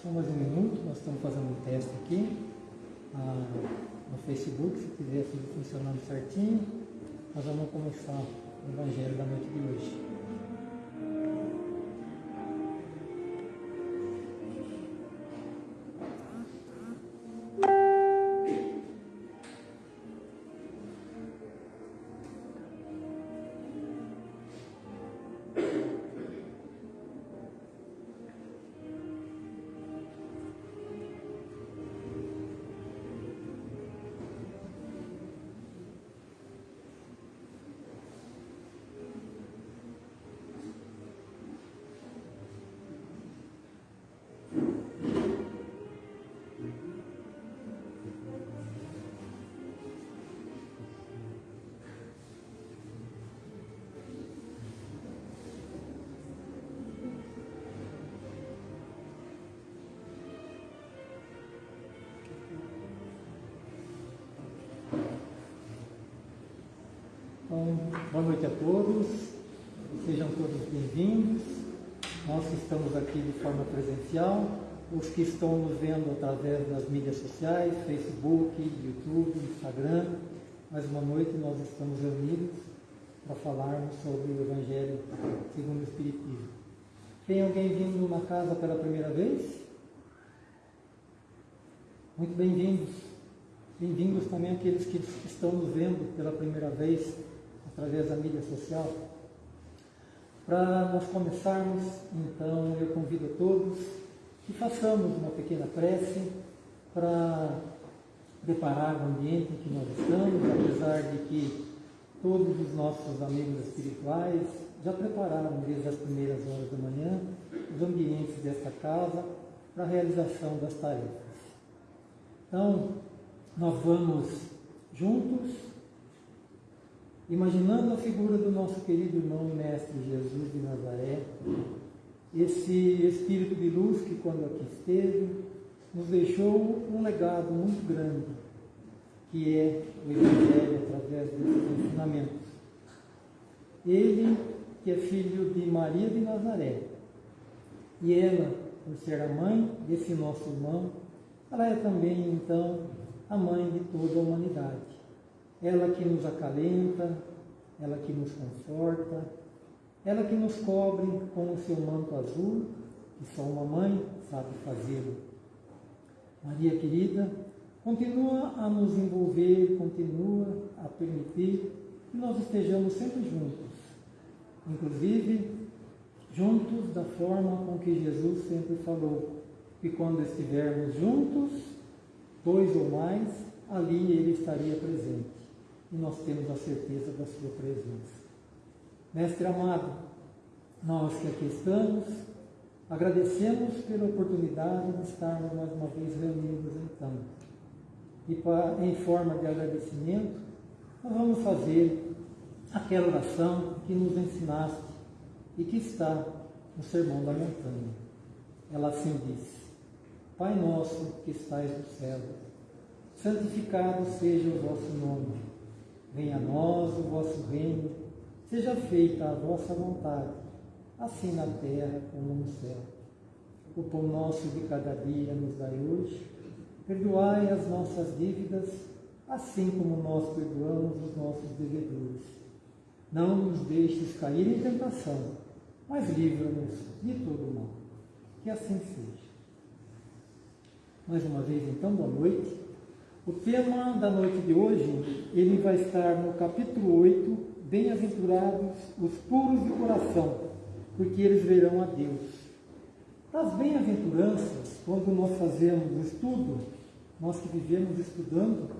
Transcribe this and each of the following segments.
Só mais um minuto, nós estamos fazendo um teste aqui ah, no Facebook, se tiver tudo funcionando certinho, nós vamos começar o Evangelho da noite de hoje. Boa noite a todos, sejam todos bem-vindos. Nós que estamos aqui de forma presencial, os que estão nos vendo através das mídias sociais, Facebook, YouTube, Instagram, mais uma noite nós estamos reunidos para falarmos sobre o Evangelho segundo o Espiritismo. Tem alguém vindo na casa pela primeira vez? Muito bem-vindos. Bem-vindos também aqueles que estão nos vendo pela primeira vez através da mídia social. Para nós começarmos, então, eu convido a todos que façamos uma pequena prece para preparar o ambiente em que nós estamos, apesar de que todos os nossos amigos espirituais já prepararam desde as primeiras horas da manhã os ambientes desta casa para a realização das tarefas. Então, nós vamos juntos imaginando a figura do nosso querido irmão e mestre Jesus de Nazaré, esse espírito de luz que, quando aqui esteve, nos deixou um legado muito grande, que é o Evangelho através desses ensinamentos. Ele, que é filho de Maria de Nazaré, e ela, por ser a mãe desse nosso irmão, ela é também, então, a mãe de toda a humanidade ela que nos acalenta, ela que nos conforta, ela que nos cobre com o seu manto azul, que só uma mãe sabe fazê-lo. Maria querida, continua a nos envolver, continua a permitir que nós estejamos sempre juntos, inclusive juntos da forma com que Jesus sempre falou, que quando estivermos juntos, dois ou mais, ali ele estaria presente e nós temos a certeza da sua presença. Mestre amado, nós que aqui estamos, agradecemos pela oportunidade de estarmos mais uma vez reunidos então. E para, em forma de agradecimento, nós vamos fazer aquela oração que nos ensinaste e que está no Sermão da Montanha. Ela assim diz: Pai nosso que estais no céu, santificado seja o vosso nome Venha a nós o vosso reino, seja feita a vossa vontade, assim na terra como no céu. O pão nosso de cada dia nos dai hoje, perdoai as nossas dívidas, assim como nós perdoamos os nossos devedores. Não nos deixes cair em tentação, mas livra-nos de todo mal. Que assim seja. Mais uma vez, então, boa noite. O tema da noite de hoje, ele vai estar no capítulo 8, Bem-aventurados os puros de coração, porque eles verão a Deus. Das bem-aventuranças, quando nós fazemos o estudo, nós que vivemos estudando,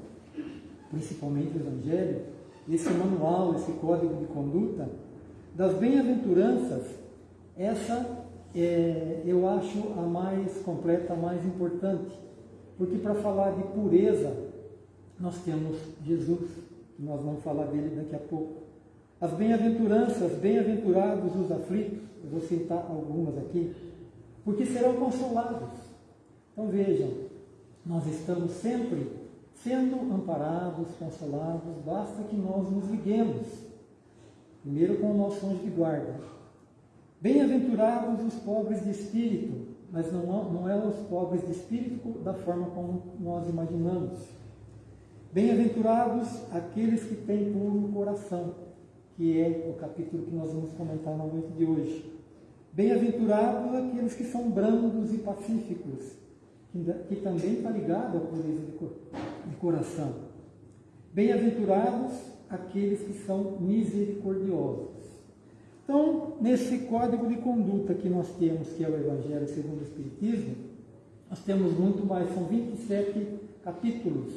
principalmente o Evangelho, esse manual, esse código de conduta, das bem-aventuranças, essa é, eu acho a mais completa, a mais importante porque para falar de pureza, nós temos Jesus, que nós vamos falar dele daqui a pouco. As bem-aventuranças, bem-aventurados os aflitos, eu vou citar algumas aqui, porque serão consolados. Então vejam, nós estamos sempre sendo amparados, consolados, basta que nós nos liguemos, primeiro com o nosso anjo de guarda. Bem-aventurados os pobres de espírito, mas não, não é os pobres de espírito da forma como nós imaginamos. Bem-aventurados aqueles que têm puro coração, que é o capítulo que nós vamos comentar na noite de hoje. Bem-aventurados aqueles que são brandos e pacíficos, que, também está ligado à pureza de coração. Bem-aventurados aqueles que são misericordiosos. Então, nesse código de conduta que nós temos, que é o Evangelho segundo o Espiritismo, nós temos muito mais, são 27 capítulos.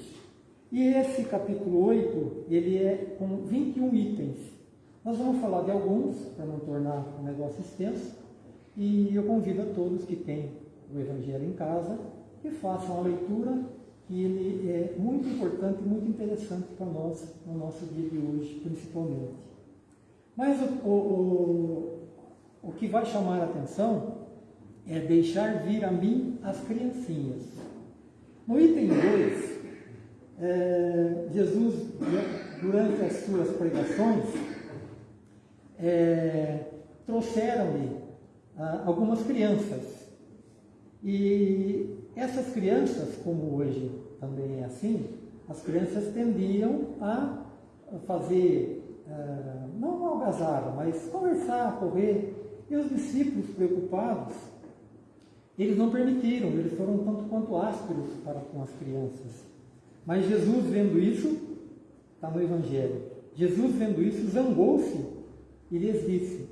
E esse capítulo 8, ele é com 21 itens. Nós vamos falar de alguns, para não tornar o negócio extenso, e eu convido a todos que têm o Evangelho em casa que façam a leitura, que ele é muito importante e muito interessante para nós no nosso dia de hoje, principalmente. Mas o, o, o, o que vai chamar a atenção é deixar vir a mim as criancinhas. No item 2, é, Jesus, durante as suas pregações, é, trouxeram-lhe ah, algumas crianças. E essas crianças, como hoje também é assim, as crianças tendiam a fazer, ah, não algazarra, mas conversar, correr. E os discípulos preocupados, eles não permitiram, eles foram tanto quanto ásperos para com as crianças. Mas Jesus, vendo isso, está no Evangelho, Jesus, vendo isso, zangou-se e lhes disse: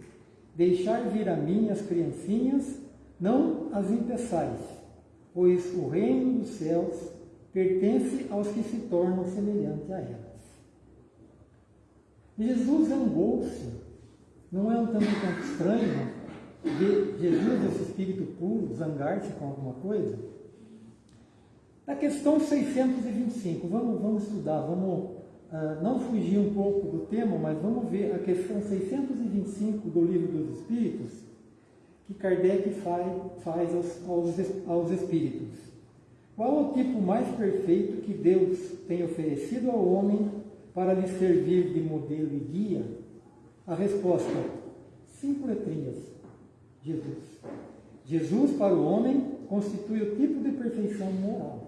Deixai vir a mim as criancinhas, não as impeçais, pois o reino dos céus pertence aos que se tornam semelhantes a elas. Jesus zangou-se. Não é um tanto quanto estranho ver Jesus, esse espírito puro, zangar-se com alguma coisa? Na questão 625, vamos, vamos estudar, vamos uh, não fugir um pouco do tema, mas vamos ver a questão 625 do Livro dos Espíritos, que Kardec faz, faz aos, aos, aos espíritos. Qual o tipo mais perfeito que Deus tem oferecido ao homem para lhe servir de modelo e guia? A resposta: cinco letrinhas. Jesus. Jesus para o homem constitui o tipo de perfeição moral.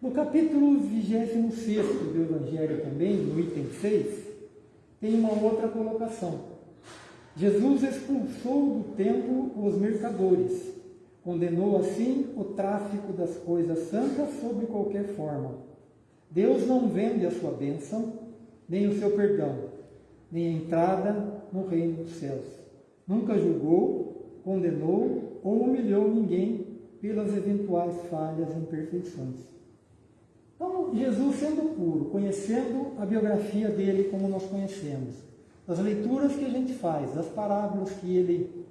No capítulo 26 do Evangelho também, no item 6, tem uma outra colocação. Jesus expulsou do templo os mercadores, condenou assim o tráfico das coisas santas sob qualquer forma. Deus não vende a sua bênção, nem o seu perdão, nem a entrada no reino dos céus. Nunca julgou, condenou ou humilhou ninguém pelas eventuais falhas e imperfeições. Então, Jesus sendo puro, conhecendo a biografia dele como nós conhecemos, as leituras que a gente faz, as parábolas que ele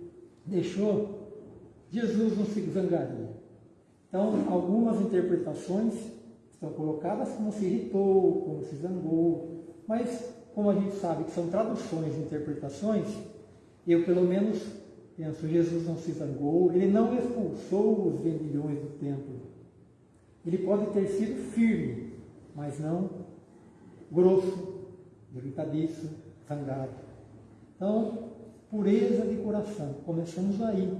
deixou, Jesus não se zangaria. Então, algumas interpretações estão colocadas como se irritou, como se zangou, mas como a gente sabe que são traduções e interpretações, eu pelo menos penso, Jesus não se zangou, ele não expulsou os vendilhões do templo. Ele pode ter sido firme, mas não grosso, irritadiço, zangado. Então, pureza de coração. Começamos aí,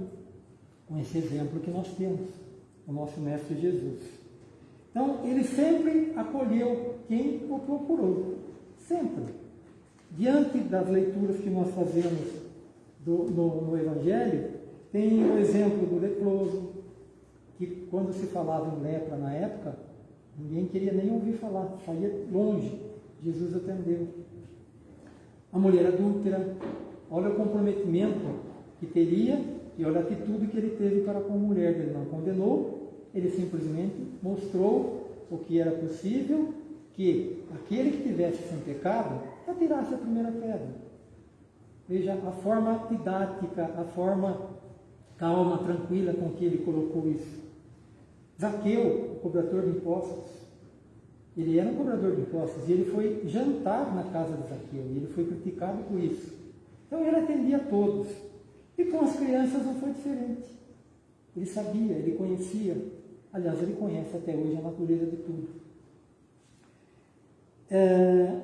com esse exemplo que nós temos, o nosso Mestre Jesus. Então, ele sempre acolheu quem o procurou. Sempre. Diante das leituras que nós fazemos do, no, no Evangelho, tem o exemplo do leproso, que quando se falava em lepra na época, ninguém queria nem ouvir falar, saía longe. Jesus atendeu. A mulher adúltera, olha o comprometimento que teria e olha a atitude que ele teve para com a mulher. Ele não condenou, ele simplesmente mostrou o que era possível, que aquele que tivesse sem pecado atirasse a primeira pedra. Veja a forma didática, a forma calma, tranquila com que ele colocou isso. Zaqueu, o cobrador de impostos, ele era um cobrador de impostos e ele foi jantar na casa de Zaqueu e ele foi criticado por isso. Então ele atendia a todos. E com as crianças não foi diferente. Ele sabia, ele conhecia. Aliás, ele conhece até hoje a natureza de tudo. É,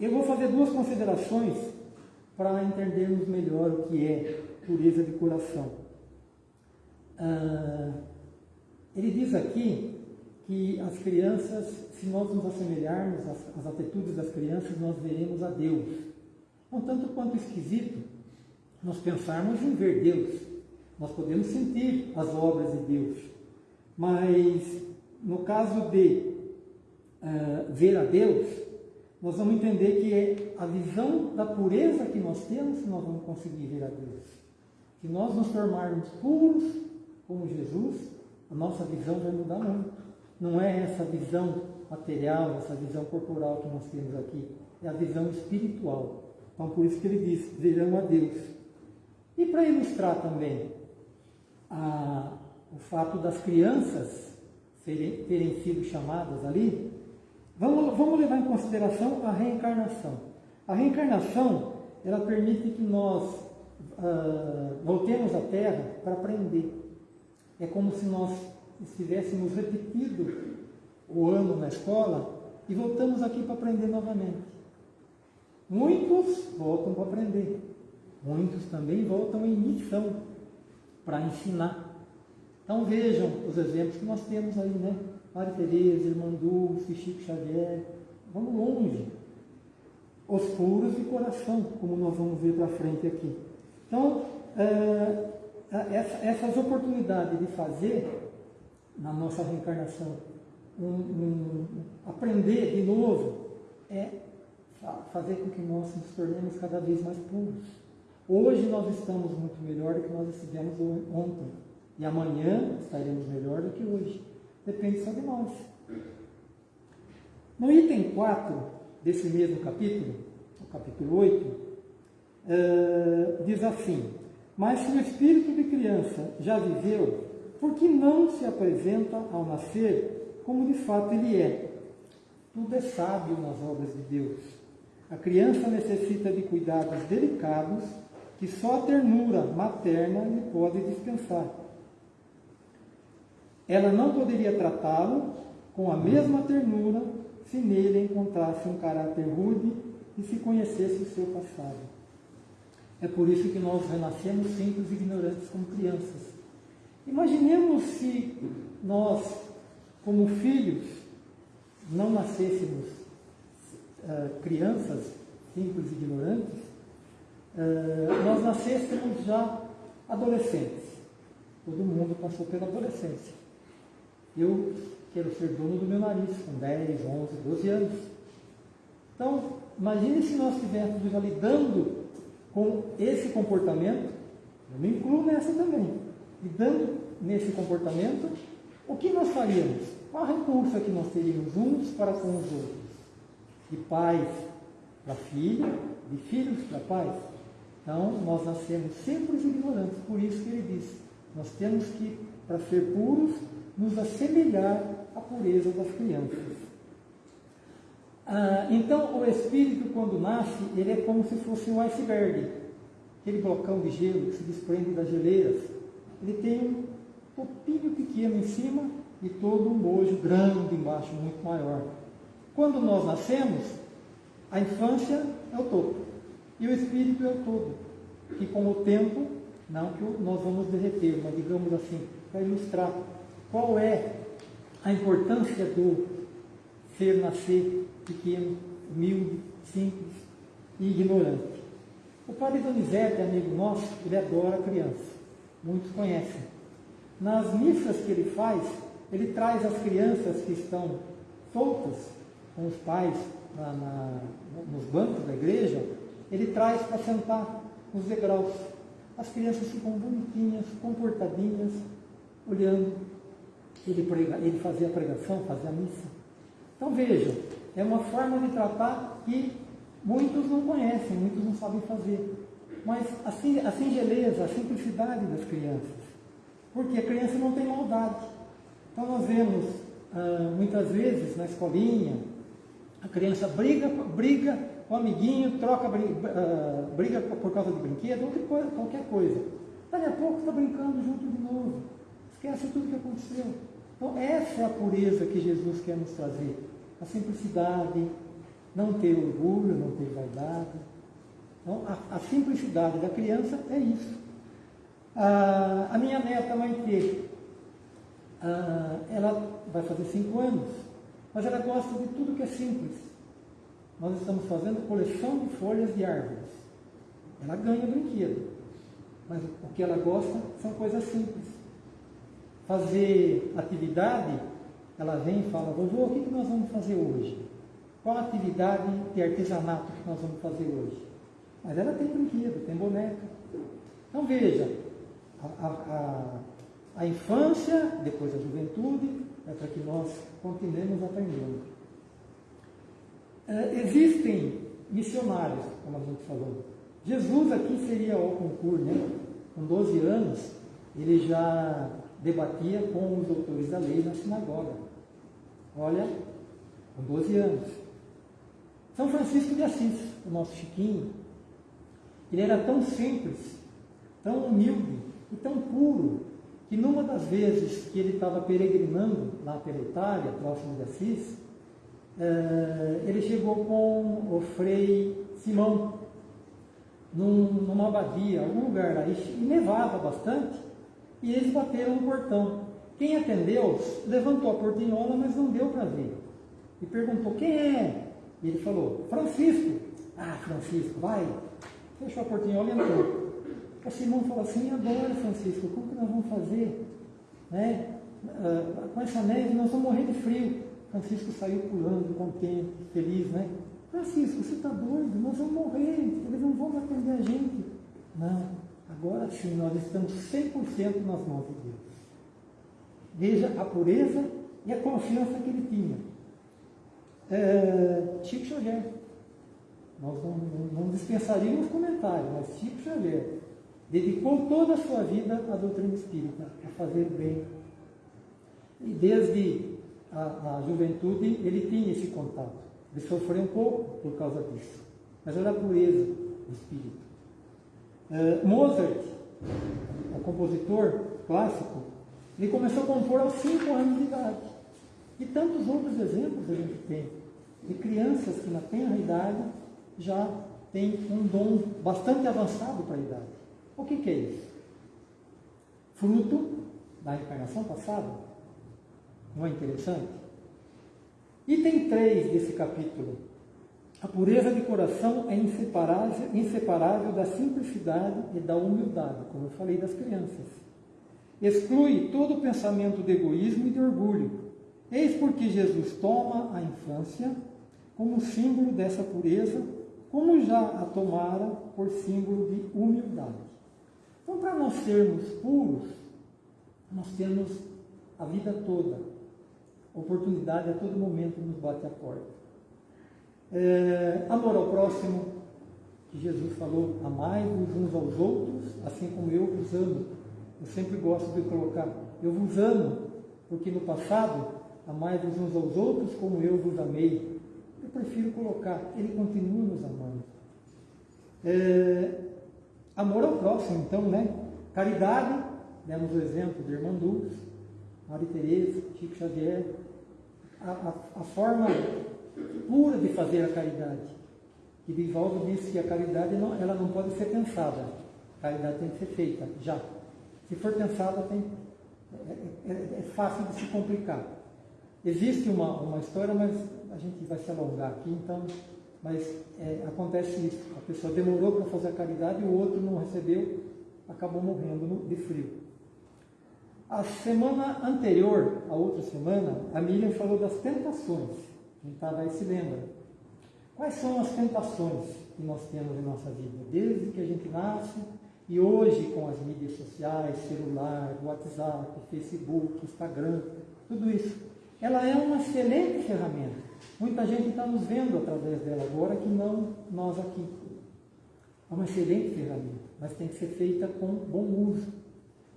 eu vou fazer duas considerações para entendermos melhor o que é pureza de coração. ah, ele diz aqui que as crianças, se nós nos assemelharmos às, às atitudes das crianças, nós veremos a Deus. Um tanto quanto esquisito nós pensarmos em ver Deus. Nós podemos sentir as obras de Deus, mas no caso de uh, ver a Deus, nós vamos entender que é a visão da pureza que nós temos que nós vamos conseguir ver a Deus. Se nós nos tornarmos puros como Jesus, a nossa visão vai mudar muito. Não é essa visão material, essa visão corporal que nós temos aqui, é a visão espiritual. Então, por isso que ele diz: verão a Deus. E para ilustrar também a, o fato das crianças serem, terem sido chamadas ali, vamos, vamos levar em consideração a reencarnação. A reencarnação, ela permite que nós uh, voltemos à Terra para aprender. É como se nós estivéssemos repetido o ano na escola e voltamos aqui para aprender novamente. Muitos voltam para aprender, muitos também voltam em missão para ensinar. Então vejam os exemplos que nós temos aí, né? Maria Tereza, Irmã Dulce, Chico Xavier, vamos longe. Os puros de coração, como nós vamos ver para frente aqui. Então, é, essa, essas oportunidades de fazer na nossa reencarnação, um, um, aprender de novo, é fazer com que nós nos tornemos cada vez mais puros. Hoje nós estamos muito melhor do que nós estivemos ontem. E amanhã estaremos melhor do que hoje. Depende só de nós. No item 4 desse mesmo capítulo, o capítulo 8, uh, eh, diz assim: Mas se o espírito de criança já viveu, por que não se apresenta ao nascer como de fato ele é? Tudo é sábio nas obras de Deus. A criança necessita de cuidados delicados que só a ternura materna lhe pode dispensar. Ela não poderia tratá-lo com a mesma ternura se nele encontrasse um caráter rude e se conhecesse o seu passado. É por isso que nós renascemos simples e ignorantes como crianças. Imaginemos se nós, como filhos, não nascêssemos uh, crianças simples e ignorantes, uh, nós nascêssemos já adolescentes. Todo mundo passou pela adolescência. Eu quero ser dono do meu nariz com 10, 11, 12 anos. Então, imagine se nós estivéssemos já lidando com esse comportamento, eu me incluo nessa também e dando nesse comportamento, o que nós faríamos? Qual a repulsa que nós teríamos uns para com os outros? De pais para filhos, de filhos para pais? Então, nós nascemos sempre ignorantes, por isso que ele diz, nós temos que, para ser puros, nos assemelhar à pureza das crianças. Ah, então, o espírito, quando nasce, ele é como se fosse um iceberg, aquele blocão de gelo que se desprende das geleiras ele tem um topinho pequeno em cima e todo um bojo grande embaixo, muito maior. Quando nós nascemos, a infância é o topo e o espírito é o todo. Que com o tempo, não que nós vamos derreter, mas digamos assim, para ilustrar qual é a importância do ser nascer pequeno, humilde, simples e ignorante. O padre Donizete, amigo nosso, ele adora criança muitos conhecem. Nas missas que ele faz, ele traz as crianças que estão soltas com os pais na, na, nos bancos da igreja, ele traz para sentar nos degraus. As crianças ficam bonitinhas, comportadinhas, olhando. Ele, prega, ele fazia a pregação, fazia a missa. Então vejam, é uma forma de tratar que muitos não conhecem, muitos não sabem fazer mas a, singeleza, a simplicidade das crianças. Porque a criança não tem maldade. Então nós vemos ah, muitas vezes na escolinha, a criança briga, briga o amiguinho, troca ah, briga por causa de brinquedo, coisa, qualquer coisa. Daqui a pouco está brincando junto de novo. Esquece tudo que aconteceu. Então essa é a pureza que Jesus quer nos trazer. A simplicidade, não ter orgulho, não ter vaidade, então, a, a simplicidade da criança é isso. A, a minha neta vai ter, a, ela vai fazer cinco anos, mas ela gosta de tudo que é simples. Nós estamos fazendo coleção de folhas de árvores. Ela ganha brinquedo, mas o que ela gosta são coisas simples. Fazer atividade, ela vem e fala, vovô, o que nós vamos fazer hoje? Qual atividade de artesanato que nós vamos fazer hoje? Mas ela tem brinquedo, tem boneca. Então veja, a, a, a infância, depois a juventude, é para que nós continuemos aprendendo. É, existem missionários, como a gente falou. Jesus aqui seria o concurso, né? Com 12 anos, ele já debatia com os doutores da lei na sinagoga. Olha, com 12 anos. São Francisco de Assis, o nosso Chiquinho, ele era tão simples, tão humilde e tão puro, que numa das vezes que ele estava peregrinando lá pela Itália, próximo de Assis, ele chegou com o frei Simão, num, numa abadia, algum lugar lá, e nevava bastante, e eles bateram no portão. Quem atendeu levantou a portinhola, mas não deu para ver. E perguntou: quem é? E ele falou: Francisco. Ah, Francisco, vai. Fechou a portinhola e entrou. O Simão falou assim: agora, Francisco, como que nós vamos fazer? Né? Uh, com essa neve, nós vamos morrer de frio. Francisco saiu pulando, contente, feliz, né? Francisco, você está doido? Nós vamos morrer, eles não vão atender a gente. Não, agora sim, nós estamos 100% nas mãos de Deus. Veja a pureza e a confiança que ele tinha. É, Chico Xavier. Nós não, não, não dispensaríamos comentários, mas Chico Xavier dedicou toda a sua vida à doutrina espírita, a fazer o bem. E desde a, a juventude ele tinha esse contato. Ele sofreu um pouco por causa disso, mas era pureza do espírito. Uh, Mozart, o compositor clássico, ele começou a compor aos 5 anos de idade. E tantos outros exemplos a gente tem de crianças que na tenra idade já têm um dom bastante avançado para a idade. O que, que é isso? Fruto da encarnação passada. Não é interessante? Item 3 desse capítulo. A pureza de coração é inseparável, inseparável da simplicidade e da humildade, como eu falei das crianças. Exclui todo pensamento de egoísmo e de orgulho. Eis porque Jesus toma a infância como símbolo dessa pureza, como já a tomara por símbolo de humildade. Então, para nós sermos puros, nós temos a vida toda, oportunidade a todo momento nos bate a porta. É, amor ao próximo, que Jesus falou, amai-vos uns aos outros, assim como eu vos amo. Eu sempre gosto de colocar, eu vos amo, porque no passado, amai-vos uns aos outros como eu vos amei. Eu prefiro colocar, ele continua nos amando. É, amor ao próximo, então, né? Caridade, demos o exemplo de Irmã Dulce, Maria Tereza, Chico Xavier, a, a, a, forma pura de fazer a caridade. E Divaldo disse que a caridade não, ela não pode ser pensada, a caridade tem que ser feita já. Se for pensada, tem, é, é, é fácil de se complicar. Existe uma, uma história, mas a gente vai se alongar aqui, então, mas é, acontece isso. A pessoa demorou para fazer a caridade e o outro não recebeu, acabou morrendo de frio. A semana anterior, a outra semana, a Miriam falou das tentações. Quem estava aí se lembra. Quais são as tentações que nós temos em nossa vida? Desde que a gente nasce e hoje com as mídias sociais, celular, WhatsApp, Facebook, Instagram, tudo isso ela é uma excelente ferramenta. Muita gente está nos vendo através dela agora que não nós aqui. É uma excelente ferramenta, mas tem que ser feita com bom uso.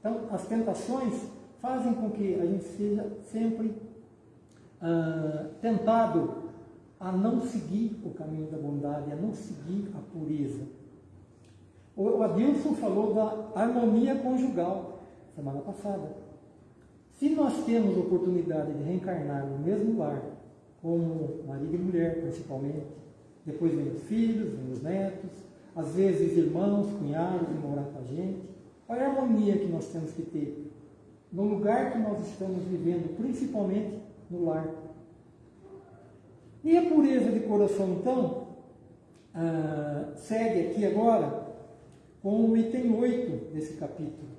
Então, as tentações fazem com que a gente seja sempre ah, tentado a não seguir o caminho da bondade, a não seguir a pureza. O Adilson falou da harmonia conjugal semana passada. Se nós temos oportunidade de reencarnar no mesmo lar, como marido e mulher principalmente, depois vem os filhos, vem os netos, às vezes irmãos, cunhados vêm morar com a gente, Olha a harmonia que nós temos que ter no lugar que nós estamos vivendo, principalmente no lar. E a pureza de coração, então, ah, segue aqui agora com o item 8 desse capítulo.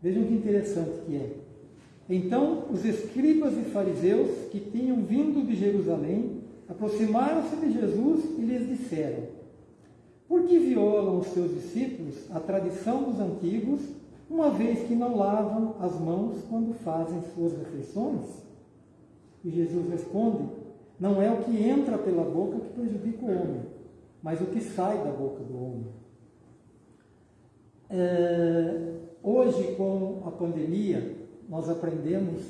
Vejam que interessante que é. Então, os escribas e fariseus que tinham vindo de Jerusalém aproximaram-se de Jesus e lhes disseram: Por que violam os seus discípulos a tradição dos antigos, uma vez que não lavam as mãos quando fazem suas refeições? E Jesus responde: Não é o que entra pela boca que prejudica o homem, mas o que sai da boca do homem. É, hoje, com a pandemia, nós aprendemos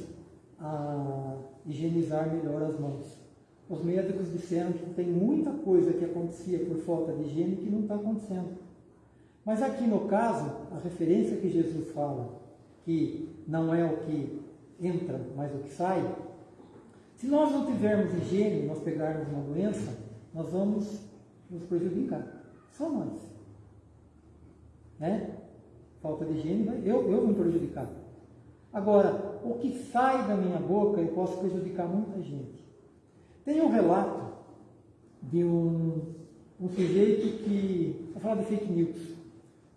a higienizar melhor as mãos. Os médicos disseram que tem muita coisa que acontecia por falta de higiene que não está acontecendo. Mas aqui no caso, a referência que Jesus fala, que não é o que entra, mas o que sai, se nós não tivermos higiene, nós pegarmos uma doença, nós vamos nos prejudicar. Só nós. Né? Falta de higiene, eu, eu vou me prejudicar. Agora, o que sai da minha boca, eu posso prejudicar muita gente. Tem um relato de um, um sujeito que, vou falar de fake news,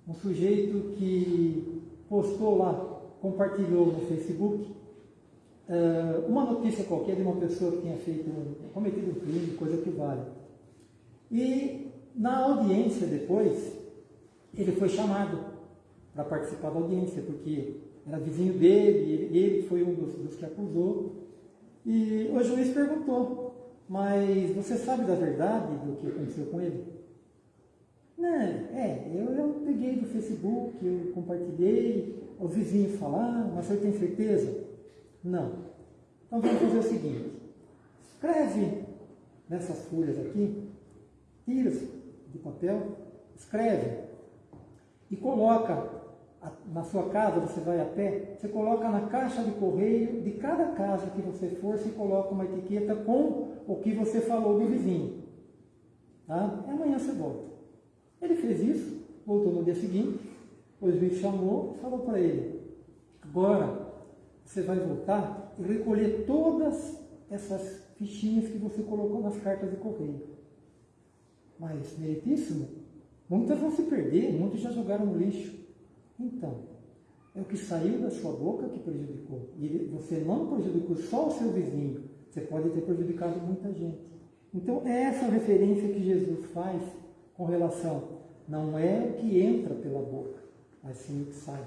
um sujeito que postou lá, compartilhou no Facebook, uh, uma notícia qualquer de uma pessoa que tinha feito, cometido um crime, coisa que vale. E na audiência depois, ele foi chamado para participar da audiência, porque era vizinho dele, ele, foi um dos, dos que acusou. E o juiz perguntou, mas você sabe da verdade do que aconteceu com ele? Não, é, eu, eu peguei do Facebook, eu compartilhei, os vizinhos falaram, mas você tem certeza? Não. Então vamos fazer o seguinte, escreve nessas folhas aqui, tira de papel, escreve e coloca na sua casa, você vai a pé, você coloca na caixa de correio de cada casa que você for, você coloca uma etiqueta com o que você falou do vizinho. Tá? E amanhã você volta. Ele fez isso, voltou no dia seguinte, o juiz chamou e falou para ele, agora você vai voltar e recolher todas essas fichinhas que você colocou nas cartas de correio. Mas, meritíssimo, muitas vão se perder, muitos já jogaram no lixo. Então, é o que saiu da sua boca que prejudicou. E você não prejudicou só o seu vizinho, você pode ter prejudicado muita gente. Então, é essa referência que Jesus faz com relação, não é o que entra pela boca, mas sim o que sai.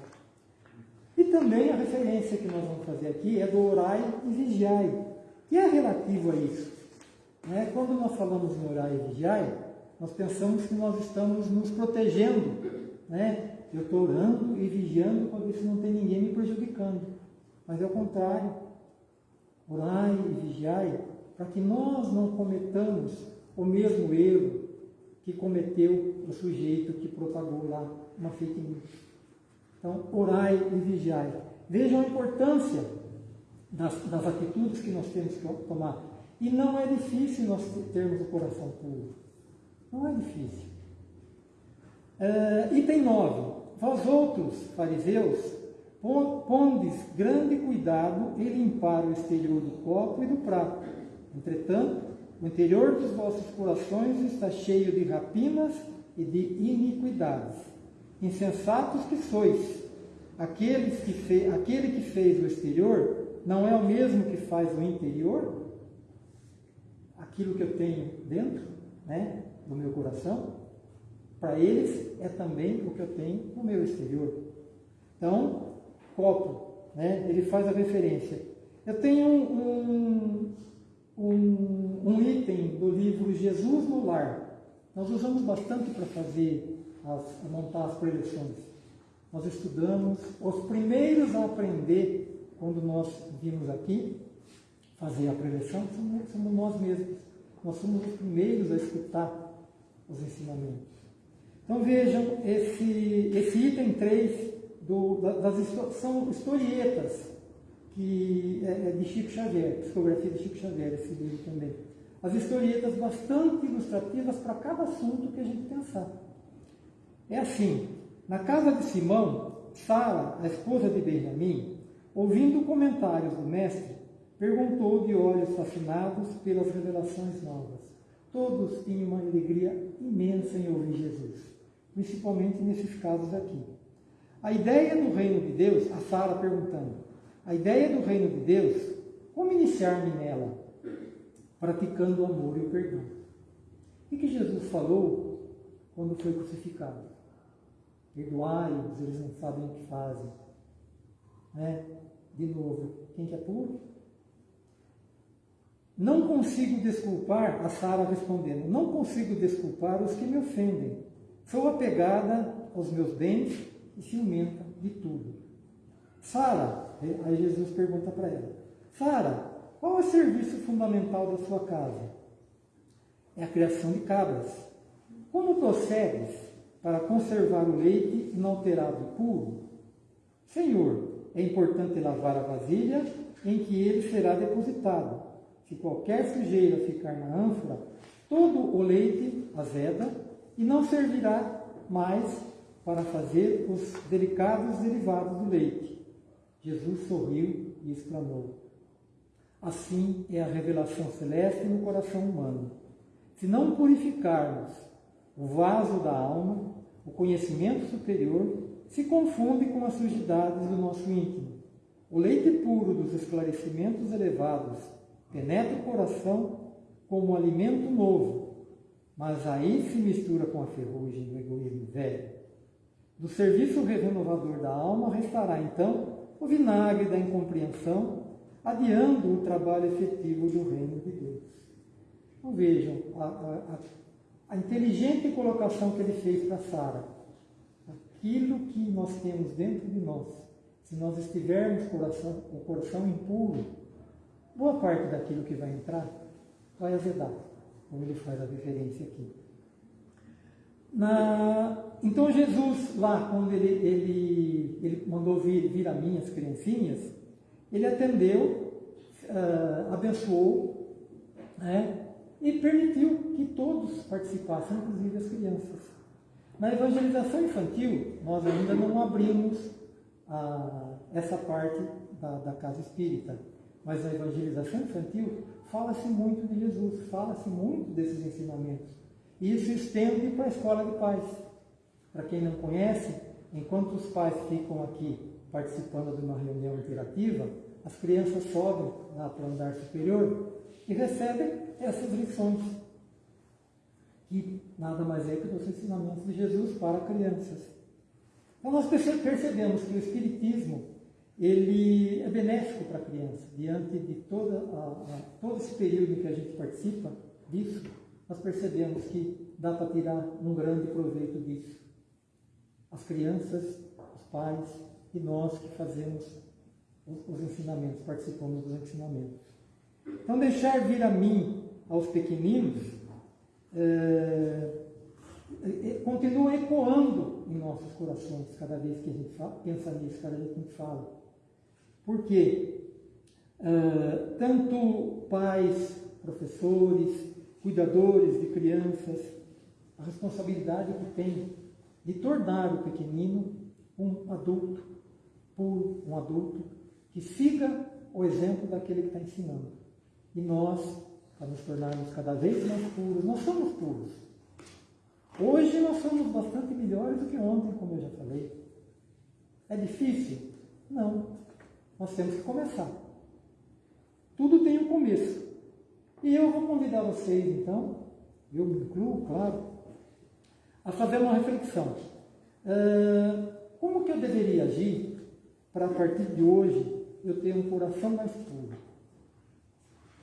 E também a referência que nós vamos fazer aqui é do orai e vigiai, que é relativo a isso. Né? Quando nós falamos em orai e vigiai, nós pensamos que nós estamos nos protegendo, né? Eu estou orando e vigiando para ver se não tem ninguém me prejudicando. Mas é o contrário. Orai e vigiai para que nós não cometamos o mesmo erro que cometeu o sujeito que propagou lá uma fake news. Então, orai e vigiai. Vejam a importância das, das atitudes que nós temos que tomar. E não é difícil nós termos o coração puro. Não é difícil. Uh, item 9. Vós outros, fariseus, pondes grande cuidado em limpar o exterior do copo e do prato. Entretanto, o interior dos vossos corações está cheio de rapinas e de iniquidades. Insensatos que sois, Aqueles que fe... aquele que fez o exterior não é o mesmo que faz o interior? Aquilo que eu tenho dentro, né, do meu coração? Para eles é também o que eu tenho no meu exterior. Então, copo, né, ele faz a referência. Eu tenho um, um, um item do livro Jesus no Lar. Nós usamos bastante para fazer, as, montar as preleções. Nós estudamos, os primeiros a aprender, quando nós vimos aqui, fazer a preleção, somos, somos nós mesmos. Nós somos os primeiros a escutar os ensinamentos. Então vejam esse, esse item 3 do, das, são historietas que é, é de Chico Xavier, psicografia de Chico Xavier, esse livro também. As historietas bastante ilustrativas para cada assunto que a gente pensar. É assim, na casa de Simão Sara, a esposa de Benjamim, ouvindo comentários do mestre, perguntou de olhos fascinados pelas revelações novas. Todos tinham uma alegria imensa em ouvir Jesus, principalmente nesses casos aqui. A ideia do reino de Deus, a Sara perguntando, a ideia do reino de Deus, como iniciar-me nela? Praticando o amor e o perdão. O que Jesus falou quando foi crucificado? Perdoai-os, eles não sabem o que fazem. Né? De novo, quem que é puro? Não consigo desculpar, a Sara respondendo, não consigo desculpar os que me ofendem. Sou apegada aos meus bens e ciumenta de tudo. Sara, aí Jesus pergunta para ela, Sara, qual é o serviço fundamental da sua casa? É a criação de cabras. Como procedes para conservar o leite inalterado e puro? Senhor, é importante lavar a vasilha em que ele será depositado se qualquer sujeira ficar na ânfora, todo o leite azeda e não servirá mais para fazer os delicados derivados do leite. Jesus sorriu e exclamou: Assim é a revelação celeste no coração humano. Se não purificarmos o vaso da alma, o conhecimento superior se confunde com as sujidades do nosso íntimo. O leite puro dos esclarecimentos elevados penetra o coração como um alimento novo, mas aí se mistura com a ferrugem do egoísmo velho. Do serviço renovador da alma restará então o vinagre da incompreensão, adiando o trabalho efetivo do reino de Deus. Então vejam a, a, a inteligente colocação que ele fez para Sara. Aquilo que nós temos dentro de nós, se nós estivermos coração, o coração impuro, boa parte daquilo que vai entrar vai azedar, como ele faz a referência aqui. Na, então Jesus, lá, quando ele, ele, ele mandou vir, vir a mim as criancinhas, ele atendeu, uh, abençoou, né, e permitiu que todos participassem, inclusive as crianças. Na evangelização infantil, nós ainda não abrimos a, essa parte da, da casa espírita. Mas na evangelização infantil fala-se muito de Jesus, fala-se muito desses ensinamentos. E isso estende para a escola de pais. Para quem não conhece, enquanto os pais ficam aqui participando de uma reunião interativa, as crianças sobem lá para o andar superior e recebem essas lições, que nada mais é que os ensinamentos de Jesus para crianças. Então nós percebemos que o Espiritismo ele é benéfico para a criança. Diante de toda a, a, todo esse período que a gente participa disso, nós percebemos que dá para tirar um grande proveito disso. As crianças, os pais e nós que fazemos os, os ensinamentos, participamos dos ensinamentos. Então, deixar vir a mim, aos pequeninos, é, é, continua ecoando em nossos corações cada vez que a gente pensa nisso, cada vez que a gente fala. Porque uh, tanto pais, professores, cuidadores de crianças, a responsabilidade que tem de tornar o pequenino um adulto puro, um adulto que siga o exemplo daquele que está ensinando. E nós, para nos tornarmos cada vez mais puros, nós somos puros. Hoje nós somos bastante melhores do que ontem, como eu já falei. É difícil? Não. Nós temos que começar. Tudo tem um começo. E eu vou convidar vocês, então, eu me incluo, claro, a fazer uma reflexão. Uh, como que eu deveria agir para, a partir de hoje, eu ter um coração mais puro?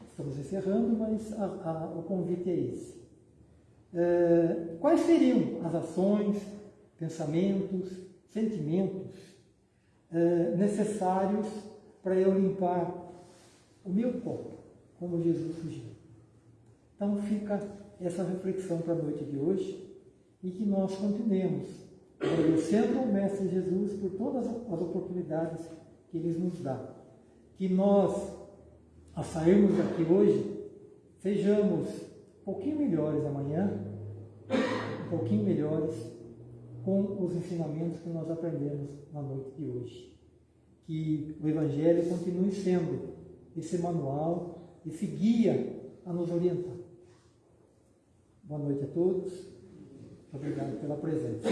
Estamos encerrando, mas a, a, o convite é esse. Uh, quais seriam as ações, pensamentos, sentimentos é, necessários para eu limpar o meu corpo, como Jesus sugeriu. Então fica essa reflexão para a noite de hoje e que nós continuemos agradecendo ao Mestre Jesus por todas as oportunidades que Ele nos dá. Que nós, a sairmos daqui hoje, sejamos um pouquinho melhores amanhã, um pouquinho melhores com os ensinamentos que nós aprendemos na noite de hoje. Que o Evangelho continue sendo esse manual, esse guia a nos orientar. Boa noite a todos. Obrigado pela presença.